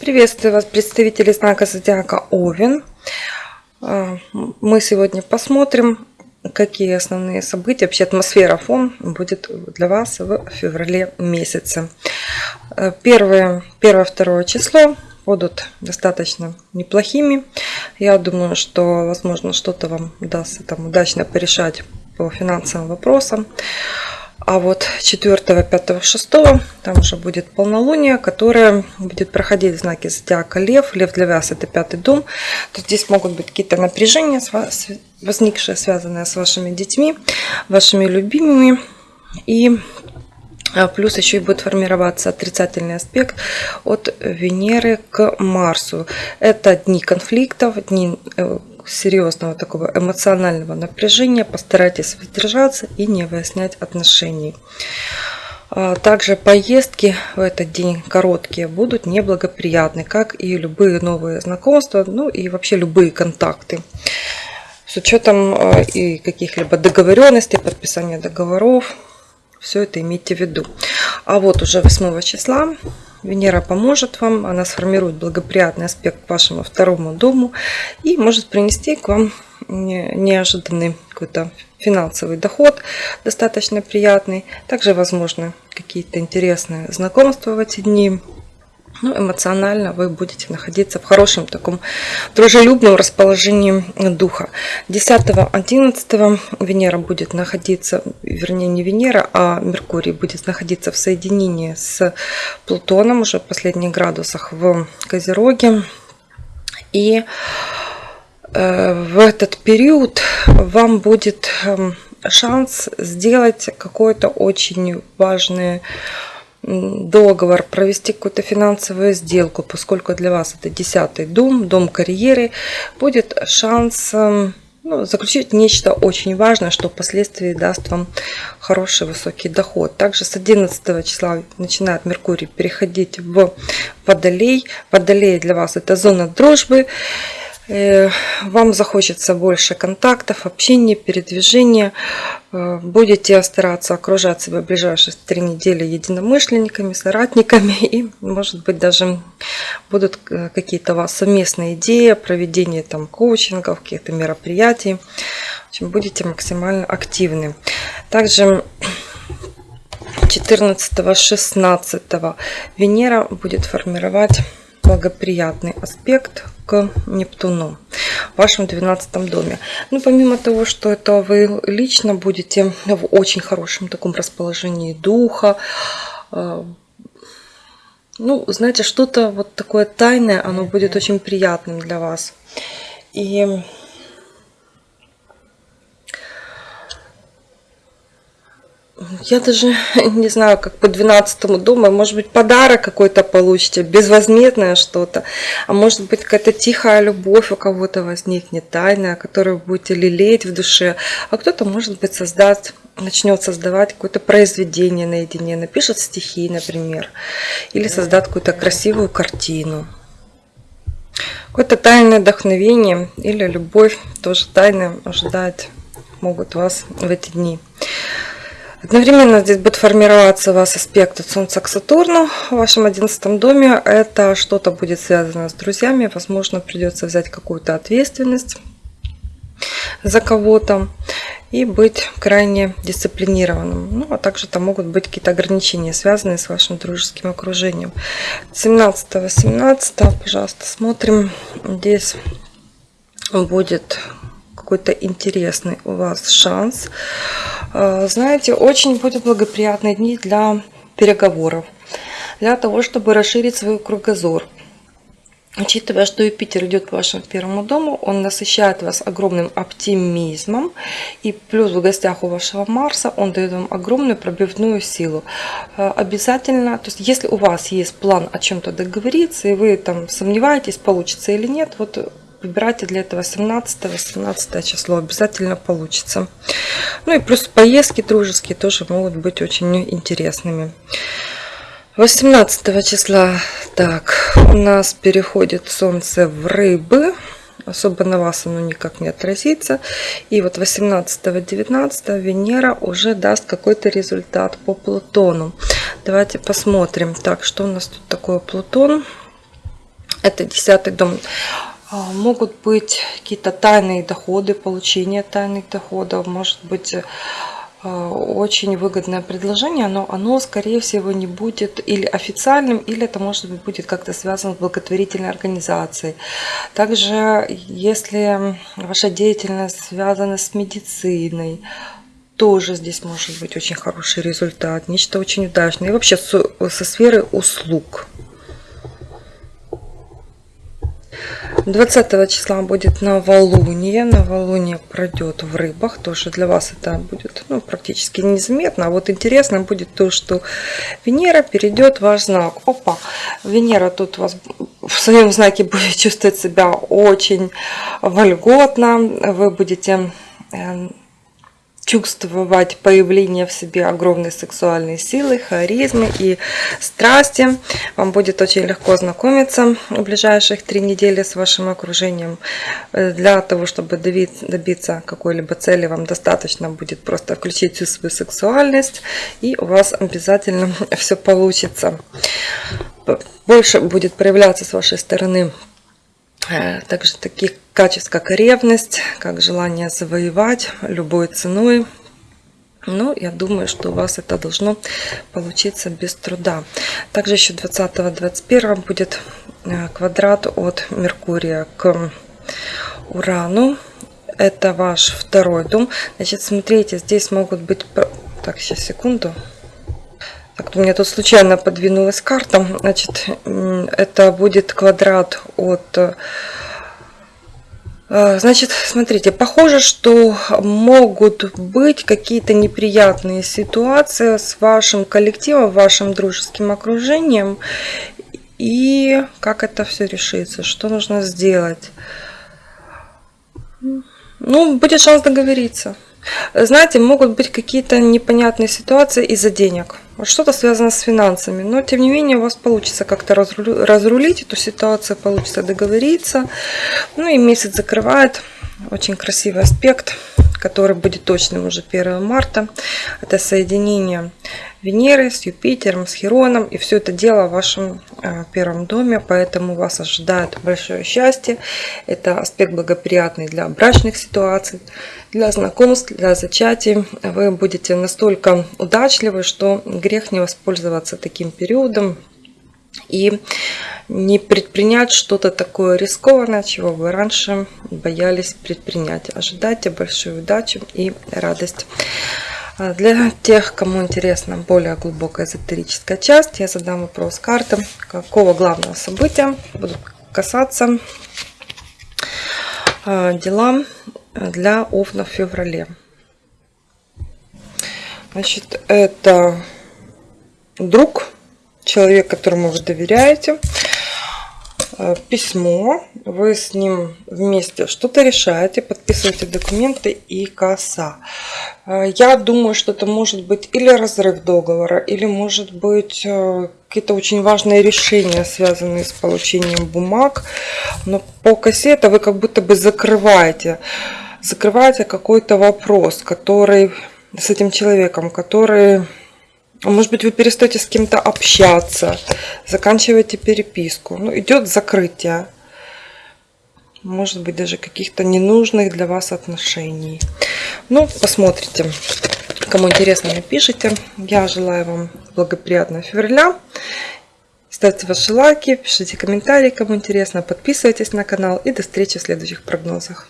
Приветствую вас, представители знака Зодиака Овен. А, мы сегодня посмотрим, какие основные события, вообще атмосфера, фон будет для вас в феврале месяце. А, первое, первое, второе число будут достаточно неплохими. Я думаю, что, возможно, что-то вам удастся там удачно порешать по финансовым вопросам. А вот 4, 5, 6 там уже будет полнолуние, которое будет проходить в знаке зодиака Лев. Лев для вас это пятый дом. То здесь могут быть какие-то напряжения, возникшие, связанные с вашими детьми, вашими любимыми. И а, плюс еще и будет формироваться отрицательный аспект от Венеры к Марсу. Это дни конфликтов, дни э, серьезного такого эмоционального напряжения. Постарайтесь воздержаться и не выяснять отношений. А, также поездки в этот день короткие будут неблагоприятны, как и любые новые знакомства, ну и вообще любые контакты. С учетом а, и каких-либо договоренностей, подписания договоров, все это имейте в виду. А вот уже 8 числа Венера поможет вам, она сформирует благоприятный аспект к вашему второму дому и может принести к вам неожиданный какой-то финансовый доход, достаточно приятный. Также, возможно, какие-то интересные знакомства в эти дни ну, эмоционально вы будете находиться в хорошем таком дружелюбном расположении духа. 10-11 Венера будет находиться, вернее не Венера, а Меркурий будет находиться в соединении с Плутоном уже в последних градусах в Козероге. И э, в этот период вам будет эм, шанс сделать какое-то очень важное договор, провести какую-то финансовую сделку, поскольку для вас это десятый дом, дом карьеры, будет шанс эм, ну, заключить нечто очень важное, что впоследствии даст вам хороший высокий доход. Также с 11 числа начинает Меркурий переходить в Водолей. Водолей для вас это зона дружбы. Э, вам захочется больше контактов, общения, передвижения. Э, будете стараться окружать себя в ближайшие три недели единомышленниками, соратниками. И, может быть, даже будут э, какие-то у вас совместные идеи, проведение там коучингов, каких-то мероприятий. В общем, будете максимально активны. Также 14-16 Венера будет формировать благоприятный аспект к Нептуну в вашем 12 доме. Ну, помимо того, что это вы лично будете в очень хорошем таком расположении духа, э, ну, знаете, что-то вот такое тайное, оно будет очень приятным для вас. И Я даже не знаю, как по 12 дому, может быть, подарок какой-то получите, безвозмездное что-то, а может быть, какая-то тихая любовь у кого-то возникнет, тайная, которую будете лелеять в душе, а кто-то, может быть, создаст, начнет создавать какое-то произведение наедине, напишет стихи, например, или создаст какую-то красивую картину. Какое-то тайное вдохновение или любовь, тоже тайное, ожидает, могут вас в эти дни. Одновременно здесь будет формироваться у вас аспект от Солнца к Сатурну в вашем одиннадцатом доме. Это что-то будет связано с друзьями. Возможно, придется взять какую-то ответственность за кого-то и быть крайне дисциплинированным. Ну, а также там могут быть какие-то ограничения, связанные с вашим дружеским окружением. 17-18, пожалуйста, смотрим. Здесь будет какой-то интересный у вас шанс Э, знаете, очень будут благоприятные дни для переговоров, для того, чтобы расширить свой кругозор. Учитывая, что Юпитер идет по вашему первому дому, он насыщает вас огромным оптимизмом. И плюс в гостях у вашего Марса он дает вам огромную пробивную силу. Э, обязательно, то есть если у вас есть план о чем-то договориться, и вы там сомневаетесь, получится или нет, вот Выбирайте для этого 17-18 число, обязательно получится. Ну и плюс поездки дружеские тоже могут быть очень интересными. 18 числа, так, у нас переходит Солнце в Рыбы. Особо на вас оно никак не отразится. И вот 18-19 Венера уже даст какой-то результат по Плутону. Давайте посмотрим. Так, что у нас тут такое Плутон? Это десятый дом. А, могут быть какие-то тайные доходы, получение тайных доходов, может быть а, очень выгодное предложение, но оно, скорее всего, не будет или официальным, или это, может быть, будет как-то связано с благотворительной организацией. Также, если ваша деятельность связана с медициной, тоже здесь может быть очень хороший результат, нечто очень удачное. И вообще со сферы услуг. 20 числа будет новолуние. Новолуние пройдет в рыбах. Тоже для вас это будет ну, практически незаметно. А вот интересно будет то, что Венера перейдет в ваш знак. Опа! Венера тут вас в своем знаке будет чувствовать себя очень вольготно. Вы будете эм, чувствовать появление в себе огромной сексуальной силы, харизмы и страсти. Вам будет очень легко знакомиться в ближайших три недели с вашим окружением. Э, для того, чтобы добиться какой-либо цели, вам достаточно будет просто включить всю свою сексуальность, и у вас обязательно все получится. Больше будет проявляться с вашей стороны также таких качеств, как ревность, как желание завоевать любой ценой. Ну, я думаю, что у вас это должно получиться без труда. Также еще 20-21 будет э, квадрат от Меркурия к Урану. Это ваш второй дом. Значит, смотрите, здесь могут быть... Так, сейчас, секунду. Так, у меня тут случайно подвинулась карта. Значит, это будет квадрат от... Э, значит, смотрите, похоже, что могут быть какие-то неприятные ситуации с вашим коллективом, вашим дружеским окружением. И как это все решится, что нужно сделать? Ну, будет шанс договориться. Знаете, могут быть какие-то непонятные ситуации из-за денег. Что-то связано с финансами. Но, тем не менее, у вас получится как-то разрулить эту ситуацию, получится договориться. Ну и месяц закрывает. Очень красивый аспект, который будет точным уже 1 марта. Это соединение Венеры с Юпитером, с Хероном. И все это дело в вашем э, первом доме, поэтому вас ожидает большое счастье. Это аспект благоприятный для брачных ситуаций, для знакомств, для зачатий. Вы будете настолько удачливы, что грех не воспользоваться таким периодом и не предпринять что-то такое рискованное, чего вы раньше боялись предпринять. Ожидайте большой удачи и радость. А для тех, кому интересна более глубокая эзотерическая часть, я задам вопрос карты, какого главного события будут касаться а, дела для Овна в феврале. Значит, это друг, человек, которому вы доверяете, письмо, вы с ним вместе что-то решаете, подписываете документы и коса. Э, я думаю, что это может быть или разрыв договора, или может быть э, какие-то очень важные решения, связанные с получением бумаг. Но по косе это вы как будто бы закрываете, закрываете какой-то вопрос, который с этим человеком, который может быть, вы перестаете с кем-то общаться, заканчиваете переписку. Ну, идет закрытие. Может быть, даже каких-то ненужных для вас отношений. Ну, посмотрите. Кому интересно, напишите. Я желаю вам благоприятного февраля. Ставьте ваши лайки, пишите комментарии, кому интересно. Подписывайтесь на канал. И до встречи в следующих прогнозах.